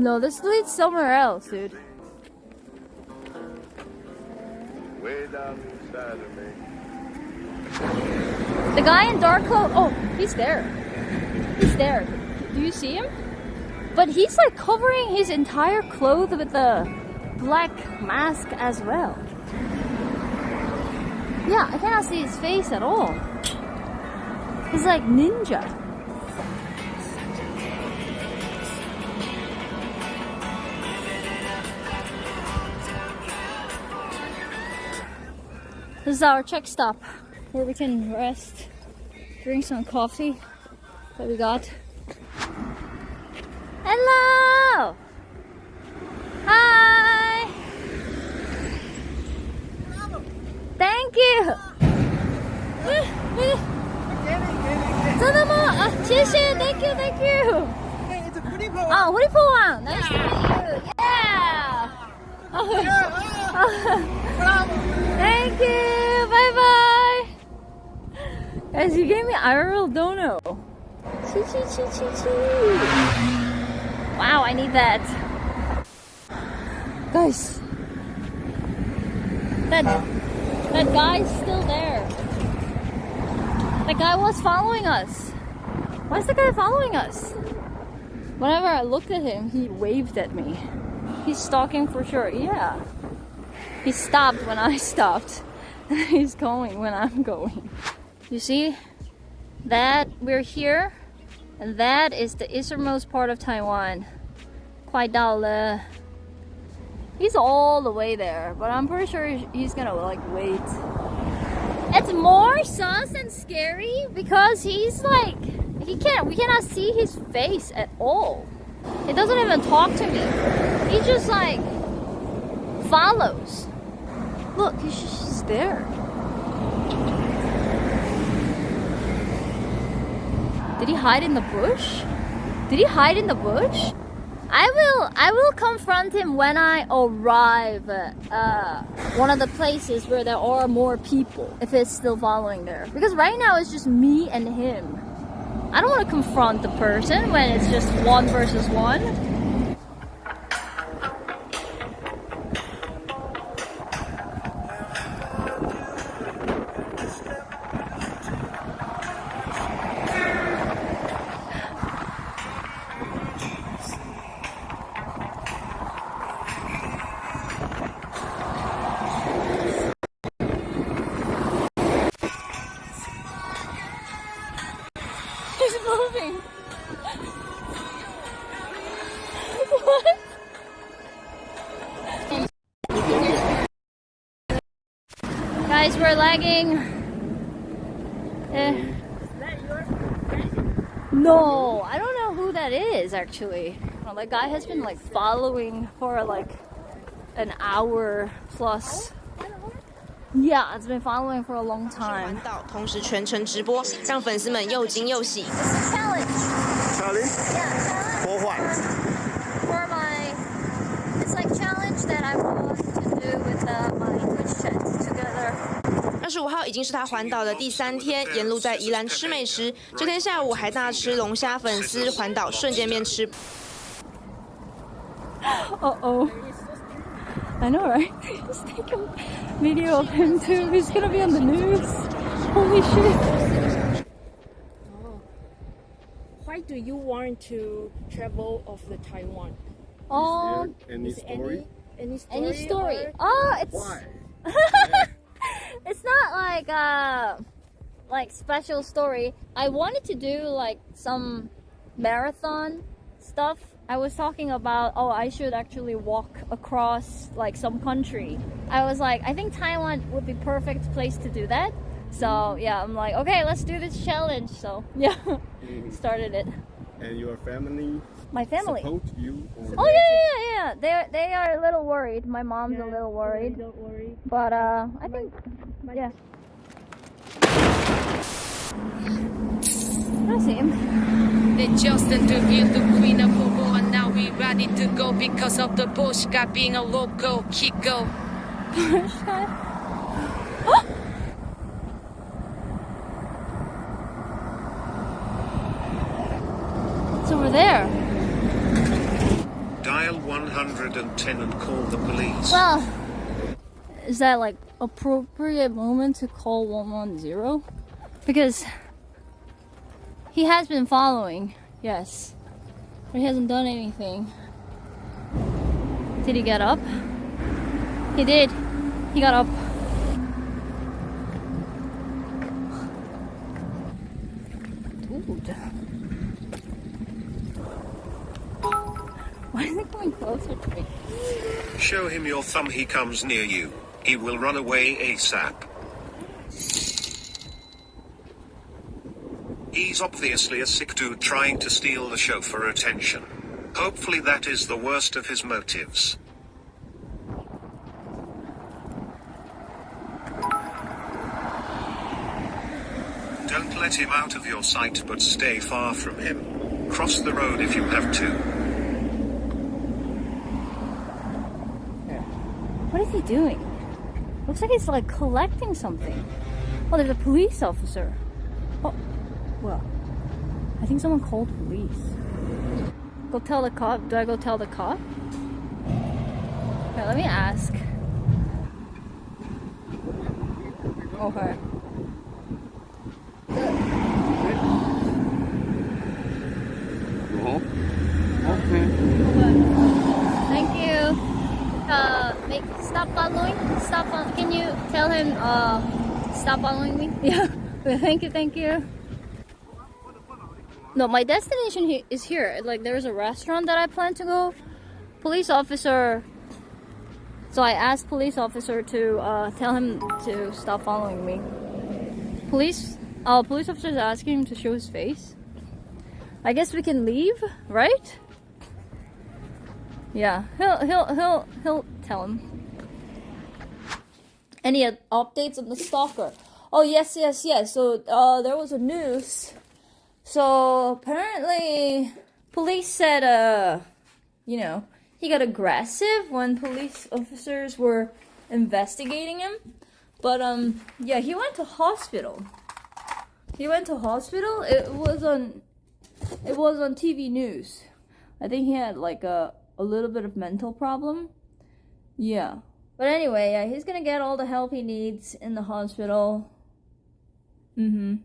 No, this leads somewhere else, dude. Way down inside of me. The guy in dark clothes. Oh, he's there. He's there. Do you see him? But he's like covering his entire clothes with the black mask as well. Yeah, I cannot see his face at all. He's like ninja. This is our check stop where we can rest, drink some coffee that we got. Hello! Hi! Thank you! 真的吗？啊，谢谢，Thank you，Thank you。 Hey, it's a pretty boy. 啊，胡里婆王，Nice to meet you，Yeah。Thank you, bye bye. Guys, you gave me IRL dono. Chee chee chee chee chee. Wow, I need that. Guys, that that guy's still there. That guy was following us. Why is the guy following us? Whenever I looked at him, he waved at me. He's stalking for sure. Yeah. He stopped when I stopped. He's going when I'm going. You see that we're here, and that is the easternmost part of Taiwan. Kwaidao He's all the way there, but I'm pretty sure he's gonna like wait. It's more sus and scary because he's like he can't we cannot see his face at all. He doesn't even talk to me. He just like follows. Look, he's just there. Did he hide in the bush? Did he hide in the bush? I will I will confront him when I arrive at uh, one of the places where there are more people if it's still following there. Because right now it's just me and him. I don't want to confront the person when it's just one versus one. Guys, we're lagging. Eh. No, I don't know who that is actually. Well, that guy has been like following for like an hour plus. Yeah, it's been following for a long 环 time. 岛，同时全程直播，让粉丝们又惊又喜。 Challenge. Charlie? Yeah, challenge. For what? for my it's like challenge that I want 十五号已经是他环岛的第三天，沿路在宜兰吃美食。这天下午还大吃龙虾粉丝，环岛瞬间变吃 Uh oh. I know, right? He's taking video of him too. He's gonna be on the news. Holy shit. Why do you want to travel of the Taiwan? Oh, Any Is story? Any, any story? any story? Oh, it's Why? Not like uh like special story. I wanted to do like some marathon stuff. I was talking about oh I should actually walk across like some country. I was like I think Taiwan would be perfect place to do that. So yeah, I'm like okay, let's do this challenge. So yeah, started it. And your family My family. support you? Or Oh yeah, yeah, yeah, yeah. They they are a little worried. My mom's a little worried, Don't worry. but uh, I think yeah. I see him. They just interviewed the queen of Bobo and now we ready to go because of the bullshit being a local Kiko. It's over there. Dial 110 and call the police. Well, is that like appropriate moment to call 110? Because he has been following, yes, but he hasn't done anything. Did he get up? He did. He got up. Dude. Why is he coming closer to me? Show him your thumb he comes near you. He will run away ASAP. He's obviously a sick dude trying to steal the for attention. Hopefully that is the worst of his motives. Don't let him out of your sight but stay far from him. Cross the road if you have to. What is he doing? Looks like he's like collecting something. Oh, there's a police officer. Oh, well, I think someone called police. Go tell the cop. Do I go tell the cop? Okay, let me ask. Oh, oh, okay. Thank you. Stop following. Stop. Fo- can you tell him? Uh, stop following me. Yeah. thank you. Thank you. No, my destination is here. Like, there's a restaurant that I plan to go. Police officer. So I asked police officer to uh, tell him to stop following me. Police. Uh, police officer is asking him to show his face. I guess we can leave, right? Yeah, he'll he'll he'll he'll tell him. Any up- updates on the stalker? Oh yes, yes, yes. So uh, there was a news. So apparently, police said uh, you know, he got aggressive when police officers were investigating him. But um, yeah, he went to hospital. He went to hospital. It was on, it was on TV news. I think he had like a a little bit of mental problem. Yeah. But anyway, yeah, he's gonna get all the help he needs in the hospital. Mm-hmm.